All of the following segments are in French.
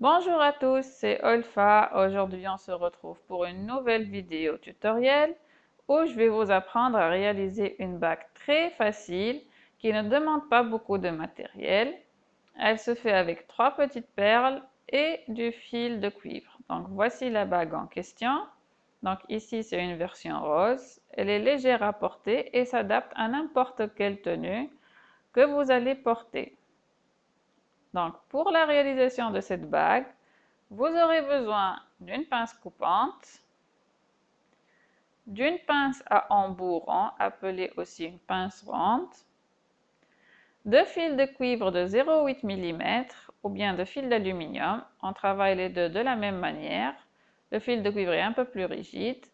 Bonjour à tous, c'est Olfa. Aujourd'hui, on se retrouve pour une nouvelle vidéo tutoriel où je vais vous apprendre à réaliser une bague très facile qui ne demande pas beaucoup de matériel. Elle se fait avec trois petites perles et du fil de cuivre. Donc voici la bague en question. Donc ici, c'est une version rose. Elle est légère à porter et s'adapte à n'importe quelle tenue que vous allez porter. Donc, pour la réalisation de cette bague, vous aurez besoin d'une pince coupante, d'une pince à embout appelée aussi une pince ronde, de fils de cuivre de 0,8 mm ou bien de fil d'aluminium. On travaille les deux de la même manière. Le fil de cuivre est un peu plus rigide.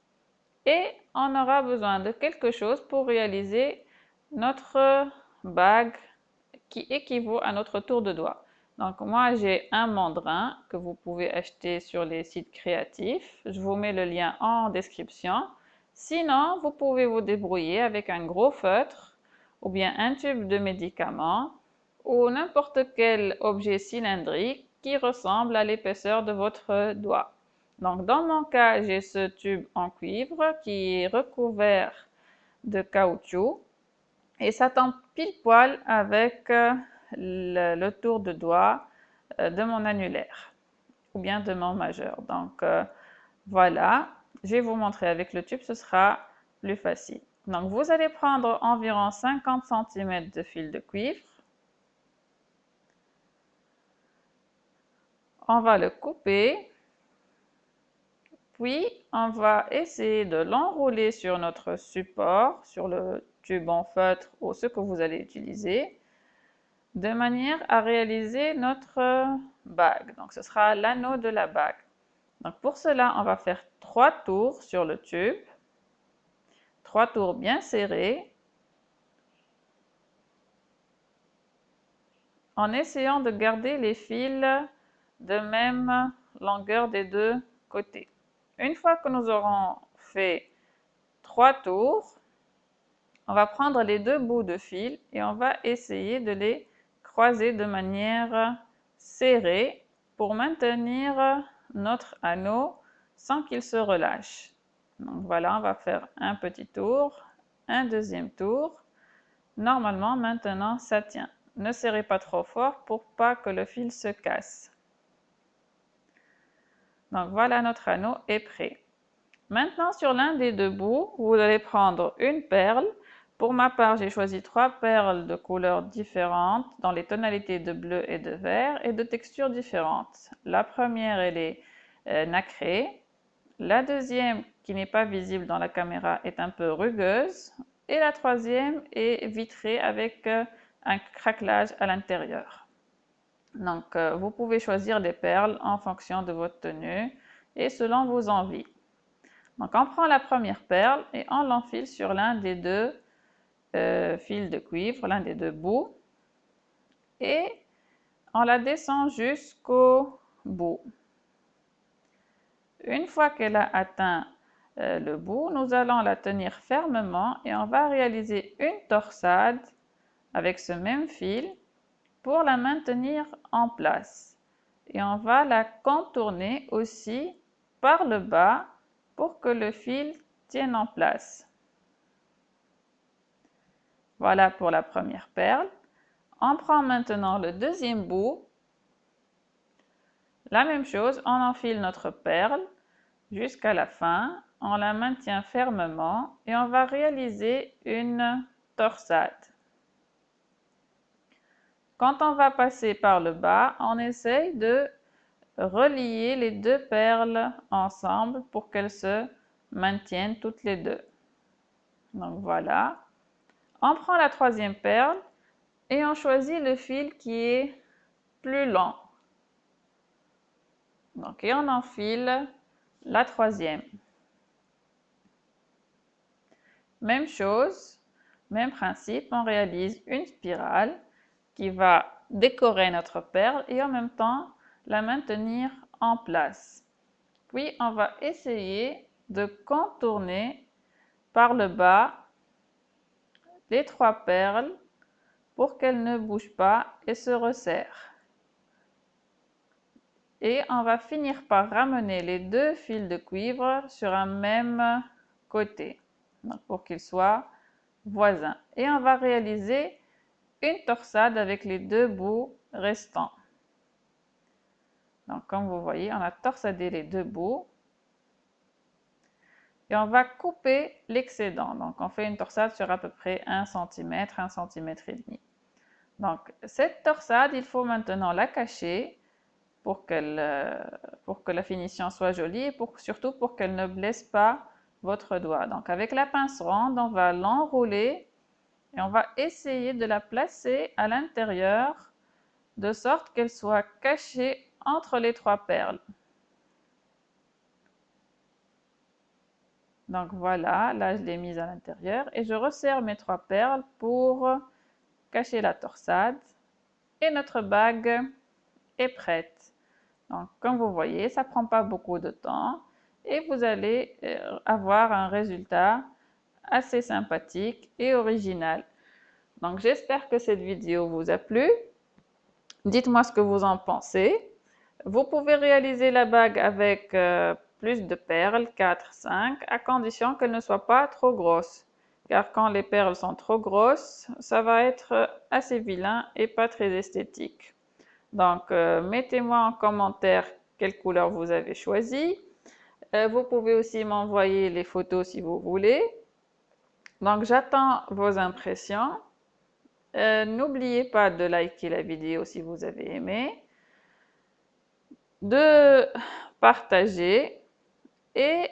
Et on aura besoin de quelque chose pour réaliser notre bague qui équivaut à notre tour de doigt. Donc moi j'ai un mandrin que vous pouvez acheter sur les sites créatifs. Je vous mets le lien en description. Sinon, vous pouvez vous débrouiller avec un gros feutre ou bien un tube de médicament ou n'importe quel objet cylindrique qui ressemble à l'épaisseur de votre doigt. Donc dans mon cas, j'ai ce tube en cuivre qui est recouvert de caoutchouc et ça tombe pile poil avec le, tour de doigt euh, de mon annulaire ou bien de mon majeur. Donc euh, voilà, je vais vous montrer avec le tube, ce sera plus facile. Donc vous allez prendre environ 50 cm de fil de cuivre. On va le couper. Puis on va essayer de l'enrouler sur notre support, sur le tube en feutre ou ce que vous allez utiliser de manière à réaliser notre bague. Donc, ce sera l'anneau de la bague. Donc, pour cela, on va faire trois tours sur le tube. Trois tours bien serrés. En essayant de garder les fils de même longueur des deux côtés. Une fois que nous aurons fait trois tours, on va prendre les deux bouts de fil et on va essayer de les croiser de manière serrée pour maintenir notre anneau sans qu'il se relâche. Donc voilà, on va faire un petit tour, un deuxième tour. Normalement, maintenant, ça tient. Ne serrez pas trop fort pour pas que le fil se casse. Donc voilà, notre anneau est prêt. Maintenant, sur l'un des deux bouts, vous allez prendre une perle pour ma part, j'ai choisi trois perles de couleurs différentes dans les tonalités de bleu et de vert et de textures différentes. La première, elle est euh, nacrée. La deuxième, qui n'est pas visible dans la caméra, est un peu rugueuse. Et la troisième est vitrée avec euh, un craquelage à l'intérieur. Donc, euh, vous pouvez choisir les perles en fonction de votre tenue et selon vos envies. Donc, on prend la première perle et on l'enfile sur l'un des deux euh, fil de cuivre, l'un des deux bouts, et on la descend jusqu'au bout. Une fois qu'elle a atteint euh, le bout, nous allons la tenir fermement et on va réaliser une torsade avec ce même fil pour la maintenir en place. Et on va la contourner aussi par le bas pour que le fil tienne en place. Voilà pour la première perle. On prend maintenant le deuxième bout. La même chose, on enfile notre perle jusqu'à la fin. On la maintient fermement et on va réaliser une torsade. Quand on va passer par le bas, on essaye de relier les deux perles ensemble pour qu'elles se maintiennent toutes les deux. Donc voilà. On prend la troisième perle et on choisit le fil qui est plus long. Donc, et on enfile la troisième. Même chose, même principe, on réalise une spirale qui va décorer notre perle et en même temps la maintenir en place. Puis, on va essayer de contourner par le bas les trois perles pour qu'elles ne bougent pas et se resserrent. et on va finir par ramener les deux fils de cuivre sur un même côté pour qu'ils soient voisins. Et on va réaliser une torsade avec les deux bouts restants. Donc comme vous voyez, on a torsadé les deux bouts et on va couper l'excédent. Donc on fait une torsade sur à peu près 1 cm, 1 cm et demi. Donc cette torsade, il faut maintenant la cacher pour, euh, que la finition soit jolie et surtout pour qu'elle ne blesse pas votre doigt. Donc avec la pince ronde, on va l'enrouler et on va essayer de la placer à l'intérieur de sorte qu'elle soit cachée entre les trois perles. Donc voilà, là je l'ai mise à l'intérieur et je resserre mes trois perles pour cacher la torsade. Et notre bague est prête. Donc comme vous voyez, ça prend pas beaucoup de temps et vous allez euh, avoir un résultat assez sympathique et original. Donc j'espère que cette vidéo vous a plu. Dites-moi ce que vous en pensez. Vous pouvez réaliser la bague avec euh, plus de perles, 4, 5, à condition qu'elle ne soit pas trop grosse. Car quand les perles sont trop grosses, ça va être assez vilain et pas très esthétique. Donc, euh, mettez-moi en commentaire quelle couleur vous avez choisi. Euh, vous pouvez aussi m'envoyer les photos si vous voulez. Donc, j'attends vos impressions. Euh, n'oubliez pas de liker la vidéo si vous avez aimé, de partager et